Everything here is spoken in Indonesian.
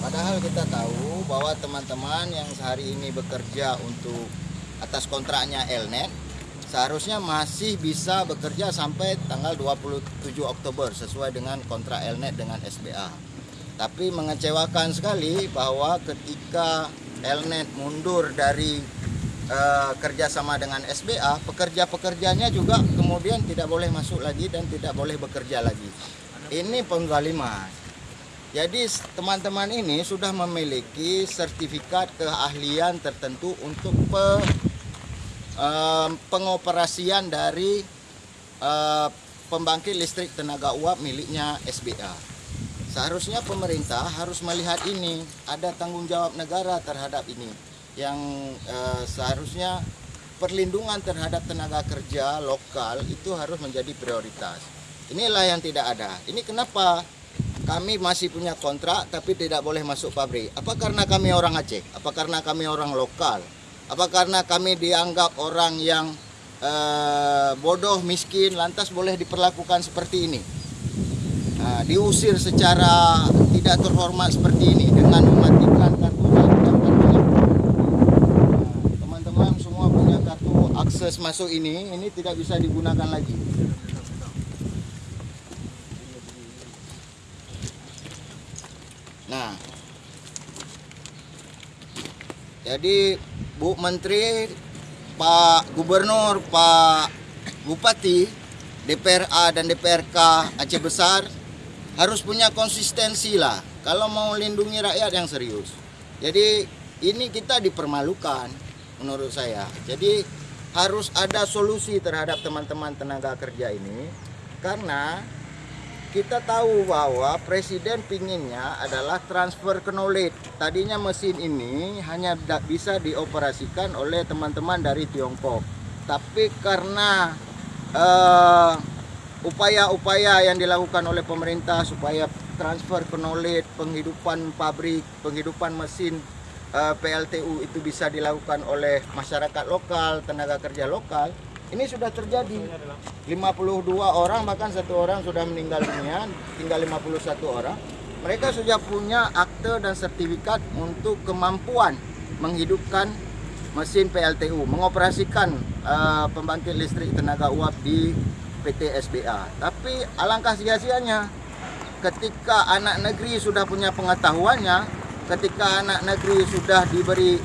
Padahal kita tahu bahwa teman-teman yang sehari ini bekerja untuk atas kontraknya Elnet seharusnya masih bisa bekerja sampai tanggal 27 Oktober sesuai dengan kontrak Elnet dengan SBA. Tapi mengecewakan sekali bahwa ketika Elnet mundur dari eh, kerjasama dengan SBA, pekerja-pekerjanya juga kemudian tidak boleh masuk lagi dan tidak boleh bekerja lagi. Ini penggaliman. Jadi teman-teman ini sudah memiliki sertifikat keahlian tertentu untuk pe- pengoperasian dari eh, pembangkit listrik tenaga uap miliknya SBA. Seharusnya pemerintah harus melihat ini, ada tanggung jawab negara terhadap ini yang eh, seharusnya perlindungan terhadap tenaga kerja lokal itu harus menjadi prioritas. Inilah yang tidak ada. Ini kenapa kami masih punya kontrak tapi tidak boleh masuk pabrik. Apa karena kami orang Aceh? Apa karena kami orang lokal? Apa karena kami dianggap orang yang eh, bodoh, miskin, lantas boleh diperlakukan seperti ini? Nah, diusir secara tidak terhormat seperti ini dengan mematikan kartu. Nah, Teman-teman semua punya kartu akses masuk ini, ini tidak bisa digunakan lagi. Nah, jadi Bu Menteri, Pak Gubernur, Pak Bupati, DPRA dan DPRK Aceh Besar harus punya konsistensi lah kalau mau lindungi rakyat yang serius. Jadi ini kita dipermalukan menurut saya. Jadi harus ada solusi terhadap teman-teman tenaga kerja ini karena kita tahu bahwa presiden pinginnya adalah transfer knowledge. Tadinya mesin ini hanya bisa dioperasikan oleh teman-teman dari Tiongkok. Tapi karena eh, upaya-upaya yang dilakukan oleh pemerintah supaya transfer knowledge, penghidupan pabrik, penghidupan mesin eh, PLTU itu bisa dilakukan oleh masyarakat lokal, tenaga kerja lokal. Ini sudah terjadi. 52 orang bahkan satu orang sudah meninggal dunia, tinggal 51 orang. Mereka sudah punya akte dan sertifikat untuk kemampuan menghidupkan mesin PLTU, mengoperasikan eh, pembangkit listrik tenaga uap di PT SBA. Tapi alangkah sia-sianya ketika anak negeri sudah punya pengetahuannya, ketika anak negeri sudah diberi